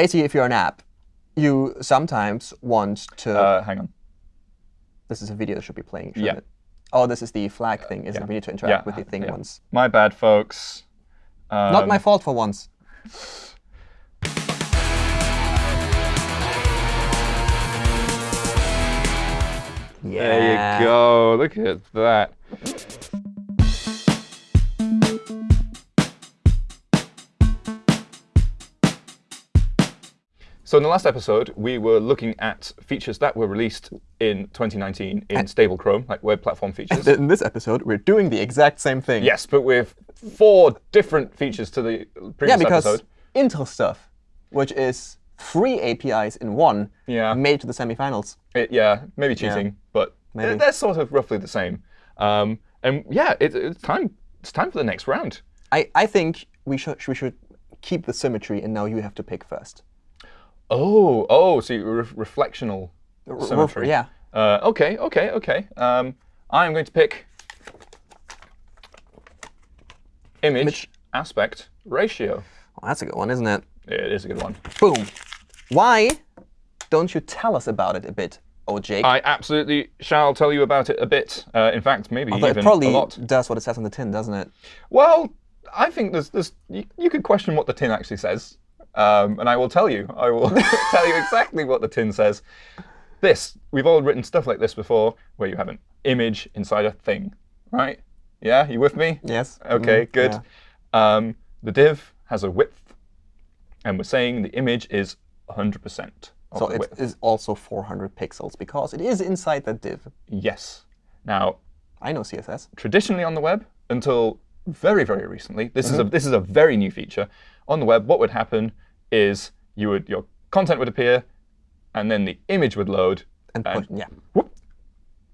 basically, if you're an app, you sometimes want to. Uh, hang on. this is a video that should be playing, shouldn't Yeah. it? Oh, this is the flag thing, isn't yeah. it? We need to interact Yeah, with the thing yeah. once. My bad, folks. Um, Not my fault for once. There you go. Look at that. So in the last episode, we were looking at features that were released in 2019 in stable Chrome, like web platform features. In this episode, we're doing the exact same thing. yes, but with four different features to the previous Yeah, because episode. Intl stuff, which is three APIs in one, Yeah. made to the semifinals. It, yeah, maybe cheating, but Maybe. they're sort of roughly the same. Um, and yeah, it, it's time. It's time for the next round. I, I think we should we should keep the symmetry, and now you have to pick first. Oh, oh, so re reflectional R- symmetry. yeah. Uh, okay, okay, okay. Um, I'm going to pick image, Image. aspect ratio. Well, that's a good one, isn't it? It is a good one. Boom. Why don't you tell us about it a bit, oh Jake? I absolutely shall tell you about it a bit. Uh, in fact, maybe Although even it probably a lot. does what it says on the tin, doesn't it? Well, I think there's, there's you, you could question what the tin actually says, um, and I will tell you. I will tell you exactly what the tin says. This we've all written stuff like this before, where you have an image inside a thing, right? Yeah, you with me? Yes. Okay, Mm, good. yeah. Um, the div has a width, and we're saying the image is 100% of So it width. is also 400 pixels because it is inside that div. Yes. Now, I know CSS. traditionally on the web until very, very recently. This Mm-hmm. is a this is a very new feature on the web. What would happen is you would your content would appear, and then the image would load. And And put, yeah, whoop,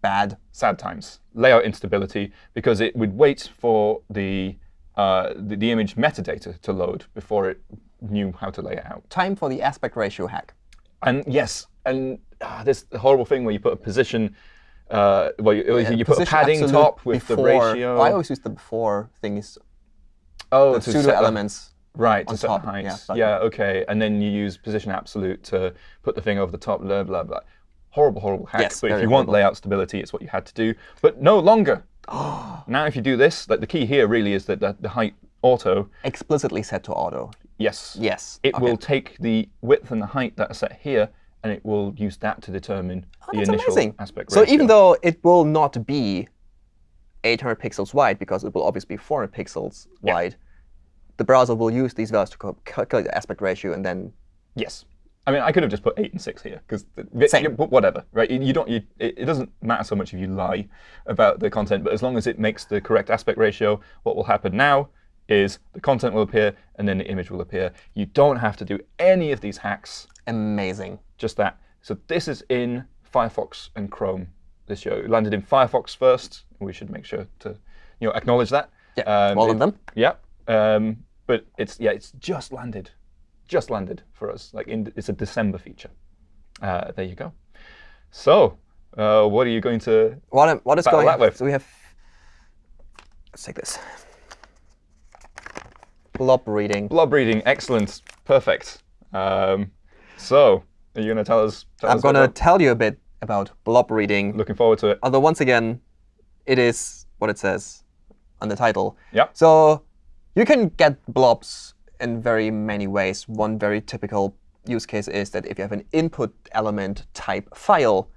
bad. sad times, layout instability, because it would wait for the, uh, the the image metadata to load before it knew how to lay it out. Time for the aspect ratio hack. And yes, and ah, this horrible thing where you put a position, uh, well, you, you put a padding top with the before- ratio. I always use the before thing is oh, the pseudo set the- elements. Right, to set top, the height. yeah, okay. And then you use position absolute to put the thing over the top, blah, blah, blah. Horrible, horrible hack. Yes, but if you want layout stability, it's what you had to do. But no longer. now if you do this, like the key here really is that the, the height auto, Explicitly set to auto. yes. Yes. It okay. will take the width and the height that are set here, and it will use that to determine oh, the Oh, That's initial amazing. aspect ratio. So even though it will not be 800 pixels wide, because it will obviously be 400 pixels Yeah. wide, the browser will use these values to calculate the aspect ratio and then Yes. I mean, I could have just put eight and six here because whatever, right? You, don't. You, it, doesn't matter so much if you lie about the content, but as long as it makes the correct aspect ratio, what will happen now is the content will appear and then the image will appear. You don't have to do any of these hacks. amazing. Just that. So this is in Firefox and Chrome. This show it landed in Firefox first. We should make sure to, you know, acknowledge that. Yeah, Um, all of them. yeah, um, but it's yeah, it's just landed, just landed for us. Like in, it's a December feature. Uh, there you go. So, uh, what are you going to? What, am- what is going that way. So we have, let's take this. Blob reading. Blob reading, excellent, perfect. Um, so, are you going to tell us? Tell I'm going to tell you a bit about blob reading. Looking forward to it. Although once again, it is what it says on the title. Yeah. So you can get blobs in very many ways. One very typical use case is that if you have an input element type file,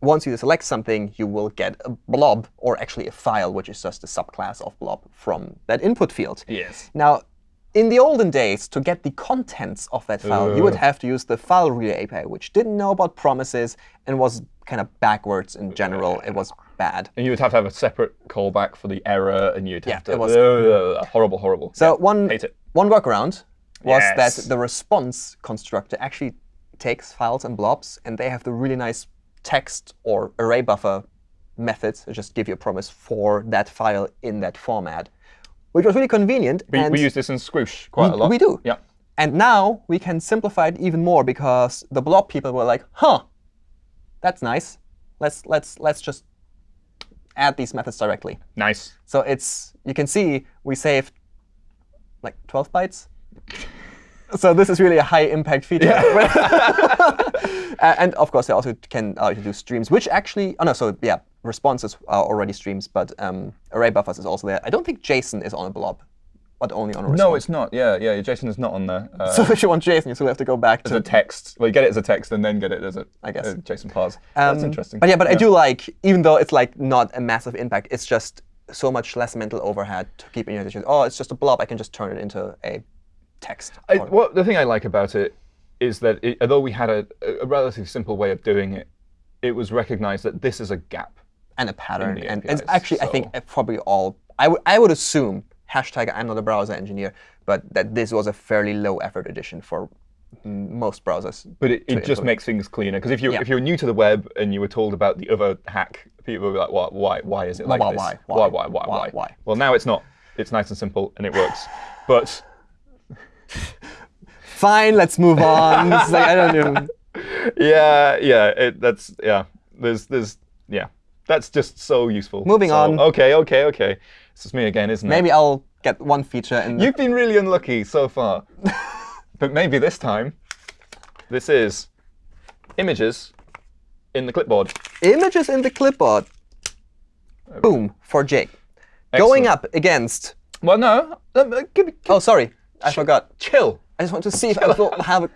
once you select something, you will get a blob, or actually a file, which is just a subclass of blob from that input field. Yes. Now, in the olden days, to get the contents of that file, you would uh. have to use the file reader API, which didn't know about promises and was kind of backwards in general. It was bad. And you would have to have a separate callback for the error, and you'd Yeah, have to. it was- Ugh, horrible, horrible. So Yeah, one hate it. one workaround was Yes. that the response constructor actually takes files and blobs, and they have the really nice text or array buffer methods that just give you a promise for that file in that format, which was really convenient. We, and we use this in Squoosh quite we- a lot. we do. Yeah. And now we can simplify it even more because the blob people were like, huh, that's nice. Let's let's let's just add these methods directly. Nice. So it's you can see we saved like 12 bytes. so this is really a high impact feature. Uh, and of course, they also can to do streams, which actually, oh no, so yeah, responses are already streams, but um, array buffers is also there. I don't think JSON is on a blob, but only on a response. No, it's not. Yeah, yeah. JSON is not on there. Uh, So if you want JSON, you still have to go back as to a text. Well, you get it as a text and then get it as a, I guess. a JSON parse. That's Um, interesting. But yeah, but I do like, even though it's like not a massive impact, it's just so much less mental overhead to keep in your decision. Oh, it's just a blob. I can just turn it into a text. I, what the thing I like about it is that it, although we had a, a relatively simple way of doing it, it was recognized that this is a gap. and a pattern. the And it's APIs, actually, I think, uh, probably all. I would I would assume hashtag I'm not a browser engineer, but that this was a fairly low effort edition for most browsers. But it, it just makes things cleaner. Because if you Yeah. if you're new to the web and you were told about the other hack, people would be like, "Why? Why? Why is it like why, this? why, Why? why, Why? Why? why, Why? why?" Well, now it's not. It's nice and simple and it works. But Fine, let's move on. Like, I don't know. yeah, yeah, it, that's yeah. There's there's yeah. That's just so useful. Moving So, on. Okay, okay, okay. This is me again, isn't it? Maybe I'll get one feature and You've been really unlucky so far. but maybe this time, this is images in the clipboard. images in the clipboard. Boom for Jake. Going up against. Well, no. uh, uh, Give me, Oh, sorry, I forgot. chill. I just want to see if I will have a.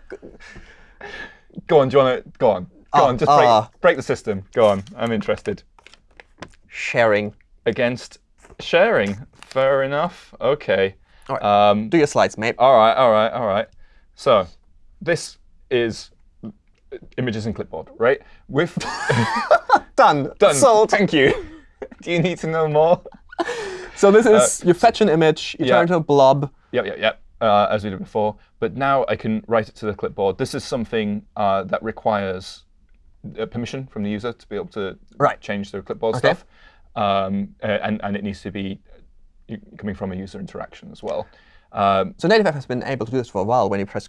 Go on, do you want to? Go on. Go Oh, on, just break, uh. break the system. Go on. I'm interested. sharing. Against sharing. Fair enough. Okay. All right. Um, Do your slides, mate. all right, all right, all right. So, this is images in clipboard, right? With Done. done. Sold. Thank you. Do you need to know more? So this is you fetch an image, you Uh, yeah. turn it into a blob. Yep, yep, yep. Uh, as we did before. But now I can write it to the clipboard. This is something uh, that requires uh, permission from the user to be able to Right. change their clipboard Okay. stuff. Um, uh, and, and it needs to be uh, coming from a user interaction as well. Um, So Native App has been able to do this for a while. When you press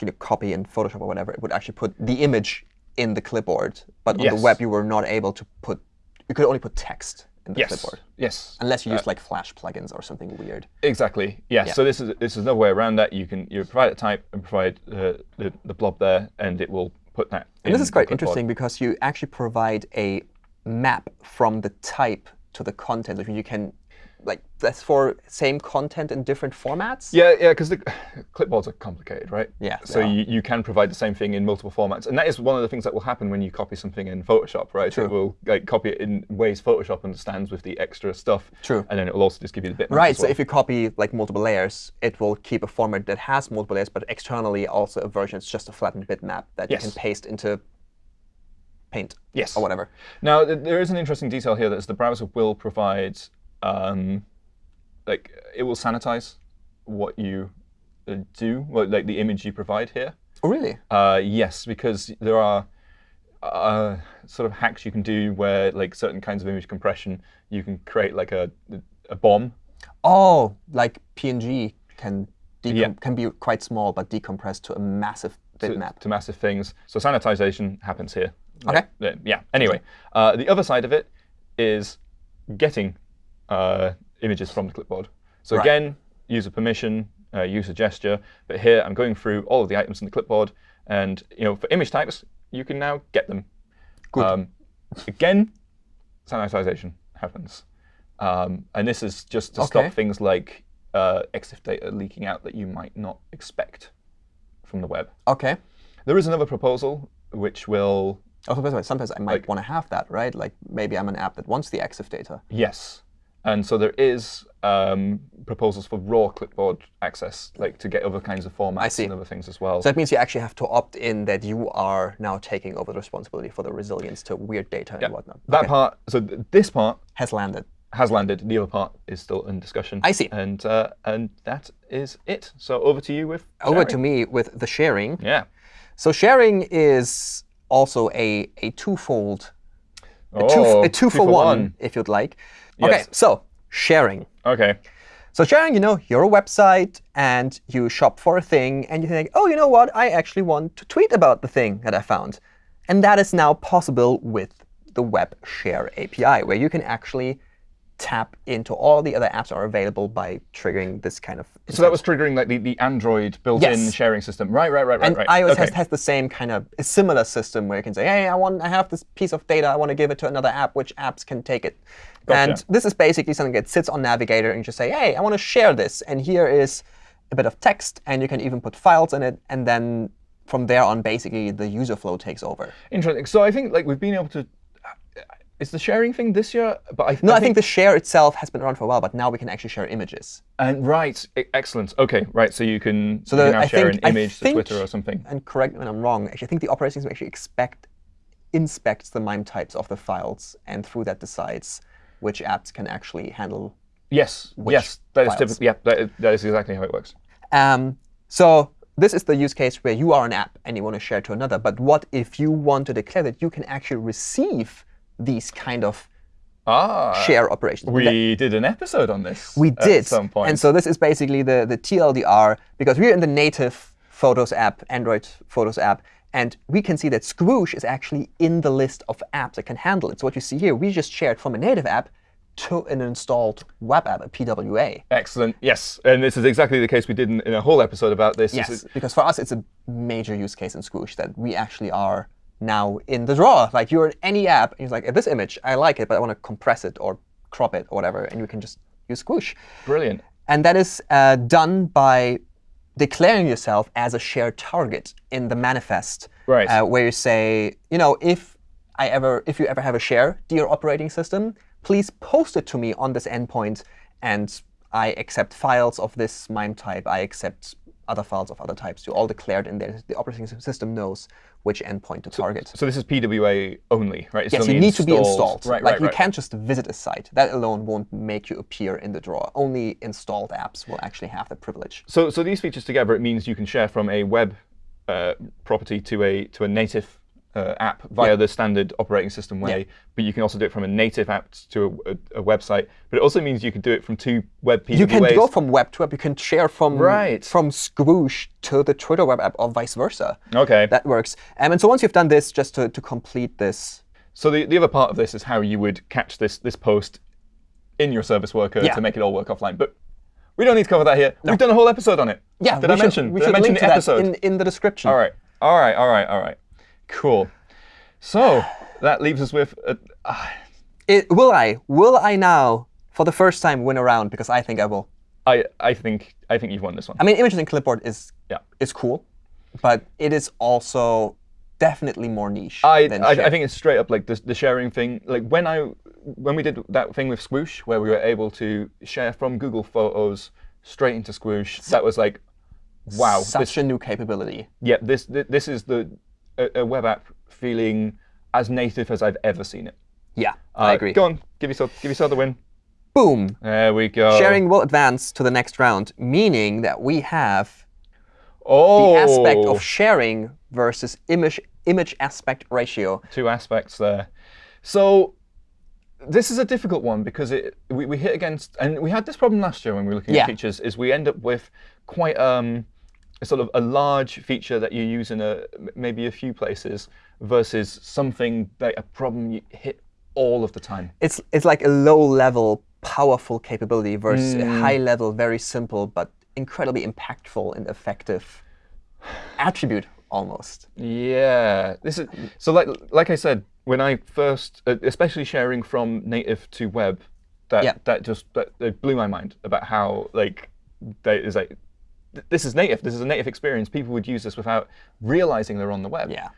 you know, copy in Photoshop or whatever, it would actually put the image in the clipboard. But on Yes. the web, you were not able to put. You could only put text in the yes. clipboard, Yes. unless you use like Flash plugins or something weird. Exactly. Yeah. So this is this is another way around that. You can you provide a type and provide uh, the the blob there, and it will put that. And this is quite interesting because you actually provide a map from the type to the content. Like you can, like that's for same content in different formats. Yeah, yeah, because the clipboards are complicated, right? Yeah, So you, you can provide the same thing in multiple formats, and that is one of the things that will happen when you copy something in Photoshop, right? True. It will like copy it in ways Photoshop understands with the extra stuff. True. And then it will also just give you the bitmap. Right, as so if you copy like multiple layers, it will keep a format that has multiple layers, but externally also a version that's just a flattened bitmap that you can paste into Paint yes or whatever. Now th- there is an interesting detail here that is the browser will provide, um, like it will sanitize what you uh, do, well, like the image you provide here. Oh, really? Uh, yes, because there are uh, sort of hacks you can do where, like certain kinds of image compression, you can create like a a bomb. Oh, like PNG can Yeah. can be quite small but decompressed to a massive to, bitmap. to massive things. So sanitization happens here. Okay. Yeah. Anyway, uh, the other side of it is getting uh, images from the clipboard. So Right. again, user permission, uh, user gesture. But here I'm going through all of the items in the clipboard, and you know, for image types, you can now get them. Good. Um, again, sanitization happens, um, and this is just to Okay. stop things like uh, EXIF data leaking out that you might not expect from the web. Okay. There is another proposal which will Also, by the way, sometimes I might Like- want to have that, right? Like maybe I'm an app that wants the EXIF data. Yes. And so there is um, proposals for raw clipboard access, like to get other kinds of formats see. and other things as well. So that means you actually have to opt in that you are now taking over the responsibility for the resilience to weird data and whatnot. that Okay. part, so th- this part has landed. has landed. The other part is still in discussion. I see. And uh, and that is it. So over to you with Over to me with the sharing. Yeah. So sharing is also a, a twofold, a two, Oh, a two, for, one, if you'd like. Okay, so sharing. Okay. So sharing, you know, you're a website and you shop for a thing and you think, oh, you know what? I actually want to tweet about the thing that I found. And that is now possible with the Web Share API, where you can actually tap into all the other apps that are available by triggering this kind of. So that was triggering like the, the Android built-in Yes. sharing system. Right, right, right, right, And right. iOS okay. has, has the same kind of similar system where you can say, hey, I want I have this piece of data, I want to give it to another app. Which apps can take it? Gotcha. And this is basically something that sits on Navigator, and you just say, hey, I want to share this, and here is a bit of text, and you can even put files in it, and then from there on, basically the user flow takes over. Interesting. So I think like we've been able to. Is the sharing thing this year? But I, No, I think the share itself has been around for a while, but now we can actually share images. And right, excellent. Okay, right. So you can, So you the- can now I share think- an image to Twitter or something. And correct me when I'm wrong. Actually, I think the operating system actually expect inspects the MIME types of the files, and through that decides which apps can actually handle Yes, yes, that is typically. Yeah, that is, that is exactly how it works. Um, so this is the use case where you are an app and you want to share to another. But what if you want to declare that you can actually receive these kind of Ah, share operations? That- we did an episode on this. we at did. some point. And so this is basically the, the TLDR, because we're in the native Photos app, Android Photos app, and we can see that Squoosh is actually in the list of apps that can handle it. So what you see here, we just shared from a native app to an installed web app, a PWA. Excellent. Yes, and this is exactly the case we did in, in a whole episode about this. This Yes, because for us, it's a major use case in Squoosh that we actually are now in the drawer. Like you're in any app, and you're like, this image, I like it, but I want to compress it or crop it or whatever, and you can just use Squoosh. brilliant. And that is uh, done by declaring yourself as a shared target in the manifest, Right. uh, where you say, you know, if I ever, if you ever have a share, dear operating system, please post it to me on this endpoint, and I accept files of this MIME type. I accept other files of other types. You all declared in there. The operating system knows which endpoint to target. So this is PWA only, right? It's Yes, you need to be installed. Right, like right, you right. can't just visit a site. That alone won't make you appear in the drawer. Only installed apps will actually have that privilege. So, so these features together, it means you can share from a web uh, property to a to a native uh, app via the standard operating system way. But you can also do it from a native app to a, a, a website. But it also means you can do it from two web PWAs. You can go from web to web. You can share from Right. from Squoosh to the Twitter web app or vice versa. Okay. That works. Um, and so once you've done this, just to, to complete this, So the, the other part of this is how you would catch this this post in your service worker Yeah. to make it all work offline. But we don't need to cover that here. We've done a whole episode on it. yeah, Did we I should, mention? we should mention link the to episode? that in, in the description. All right. All right. All right. All right. Cool. So that leaves us with. A, uh, It, will I? Will I now, for the first time, win a round? Because I think I will. I I think I think you've won this one. I mean, images in clipboard is Yeah. is cool, but it is also definitely more niche I, than I. I think it's straight up like the, the sharing thing. Like when I when we did that thing with Squoosh, where we were able to share from Google Photos straight into Squoosh, that was like, wow, such this, a new capability. yeah, this thi- this is the a, a web app feeling as native as I've ever seen it. Yeah, I Uh, agree. Go on, give yourself give yourself the win. Boom. There we go. Sharing will advance to the next round, meaning that we have oh, the aspect of sharing versus image image aspect ratio. two aspects there. So this is a difficult one because it we, we hit against and we had this problem last year when we were looking Yeah. at features is we end up with quite um a sort of a large feature that you use in a maybe a few places versus something that a problem you hit all of the time. It's it's like a low level powerful capability versus Mm. a high level very simple but incredibly impactful and effective attribute almost. Yeah, this is so like like I said when I first, especially sharing from native to web, that Yeah. that just that, blew my mind about how like that is like this is native. This is a native experience. People would use this without realizing they're on the web. Yeah.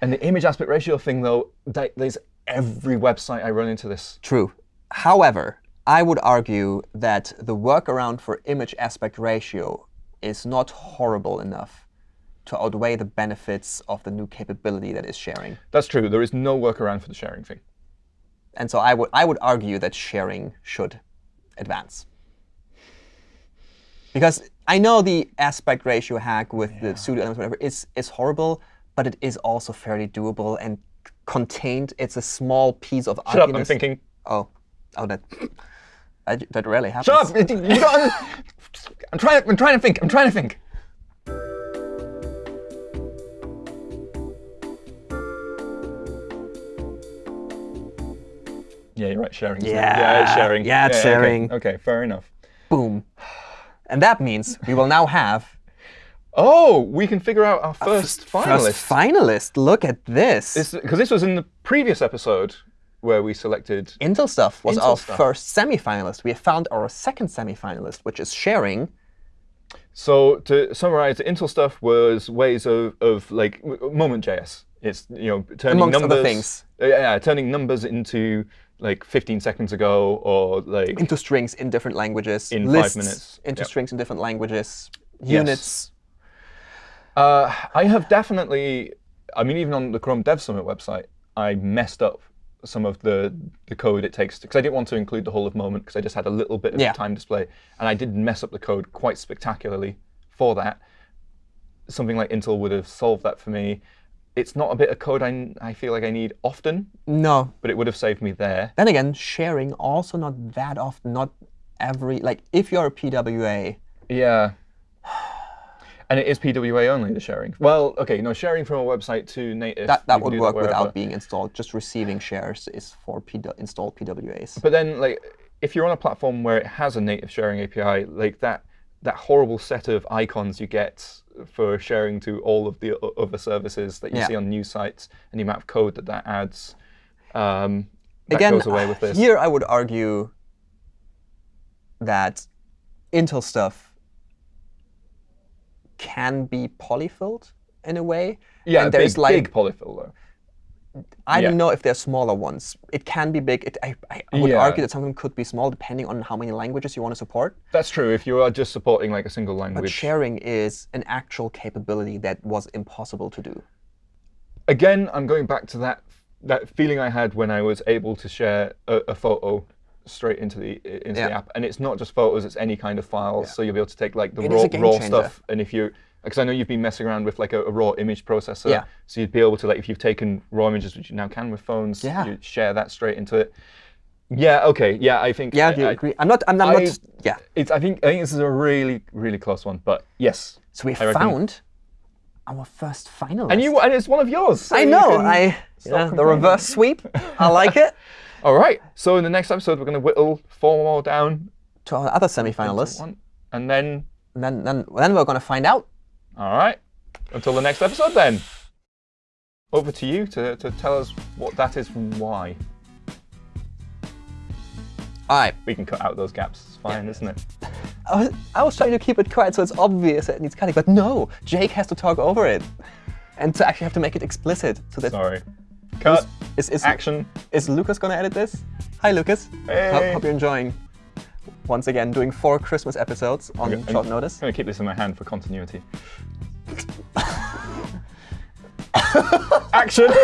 And the image aspect ratio thing though, that, there's every website I run into this. True. However, I would argue that the workaround for image aspect ratio is not horrible enough to outweigh the benefits of the new capability that is sharing. That's true. There is no workaround for the sharing thing. And so I would I would argue that sharing should advance. Because I know the aspect ratio hack with the pseudo elements, whatever, is is horrible, but it is also fairly doable and contained. It's a small piece of Shut up! I'm thinking. Oh, oh, that that, that rarely happens. Shut up! You don't, I'm trying. I'm trying to think. I'm trying to think. Yeah, you're right. Sharing. Yeah. Yeah, it's sharing. Yeah, it's okay, sharing. Okay, fair enough. Boom. And that means we will now have Oh, we can figure out our first finalist. first finalist. Look at this. Because this was in the previous episode where we selected. Intl stuff was Intl our stuff. first semi-finalist. We have found our second semi-finalist, which is sharing. So to summarize, the Intl stuff was ways of, of like Moment.js. It's you know turning Amongst other numbers. things. Uh, Yeah, yeah, turning numbers into like 15 seconds ago or like into strings in different languages, In five minutes. into Yep. strings in different languages, Yes. units. Uh, I have definitely, I mean, even on the Chrome Dev Summit website, I messed up some of the, the code it takes because I didn't want to include the whole of Moment because I just had a little bit of Yeah. time display, and I did mess up the code quite spectacularly for that. Something like Intl would have solved that for me. It's not a bit of code I, I feel like I need often, No. but it would have saved me there. Then again, sharing also not that often, not every like if you're a PWA, Yeah. And it is PWA only, the sharing. Well, okay, no, sharing from a website to native. that, that would work wherever. without being installed. Just receiving shares is for P installed PWAs. But then, like, if you're on a platform where it has a native sharing API, like that, that horrible set of icons you get for sharing to all of the other services that you Yeah. see on news sites, and the amount of code that that adds, um, that Again, goes away with this. here I would argue that Intl stuff can be polyfilled in a way. yeah, and big, there's like big polyfill though. I Yeah. don't know if they're smaller ones. It can be big. It, I, I would Yeah. argue that some of them could be small depending on how many languages you want to support. That's true. If you are just supporting like a single language. But sharing is an actual capability that was impossible to do. again, I'm going back to that that feeling I had when I was able to share a, a photo straight into the into the app, and it's not just photos; it's any kind of files. So you'll be able to take like the It raw raw changer. stuff, and if you because I know you've been messing around with like a, a raw image processor, Yeah. so you'd be able to like if you've taken raw images, which you now can with phones, Yeah. you share that straight into it. Yeah. Okay. Yeah. I think. Yeah, I, do you I- agree? I'm not. I'm, I'm I- not. Yeah. It's. I think. I think this is a really, really close one. But yes. So we found our first finalist. And you. And it's one of yours. so I know. can I. Yeah, the reverse sweep. I like it. All right. So in the next episode, we're going to whittle four more down To our other to semifinalists, and then. and then then then we're gonna find out. All right. Until the next episode, then. Over to you to, to tell us what that is and why. All right. We can cut out those gaps. It's fine, isn't it? I was, I was trying to keep it quiet so it's obvious that it needs cutting, but no, Jake has to talk over it, and to actually have to make it explicit. So that Sorry. Cut. is is Action. is Lucas gonna edit this? Hi, Lucas. Hey. Hope, hope you're enjoying. Once again, doing four Christmas episodes on Okay, short I'm- notice. I'm going to keep this in my hand for continuity. Action!